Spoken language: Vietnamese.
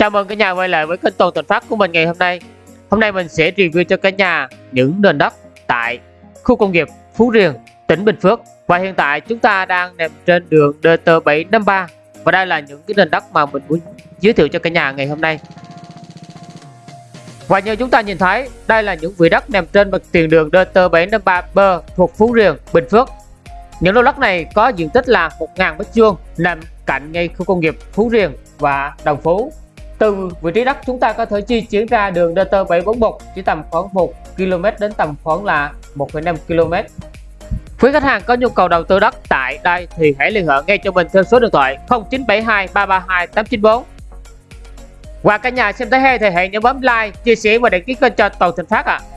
Chào mừng cả nhà quay lại với kênh Toàn Thành Phát của mình ngày hôm nay. Hôm nay mình sẽ review cho cả nhà những nền đất tại khu công nghiệp Phú Riềng, tỉnh Bình Phước. Và hiện tại chúng ta đang nằm trên đường DT753 và đây là những cái nền đất mà mình muốn giới thiệu cho cả nhà ngày hôm nay. Và như chúng ta nhìn thấy, đây là những vị đất nằm trên mặt tiền đường DT753B thuộc Phú Riềng, Bình Phước. Những lô đất này có diện tích là 1.000 m2 nằm cạnh ngay khu công nghiệp Phú Riềng và Đồng Phú. Từ vị trí đất chúng ta có thể di chuyển ra đường DT741 chỉ tầm khoảng 1 km đến tầm khoảng là 1,5 km. Quý khách hàng có nhu cầu đầu tư đất tại đây thì hãy liên hệ ngay cho mình theo số điện thoại 0972 332 894. Và cả nhà xem thấy hay thì hãy nhớ bấm like, chia sẻ và đăng ký kênh cho Toàn Thịnh Phát ạ. À.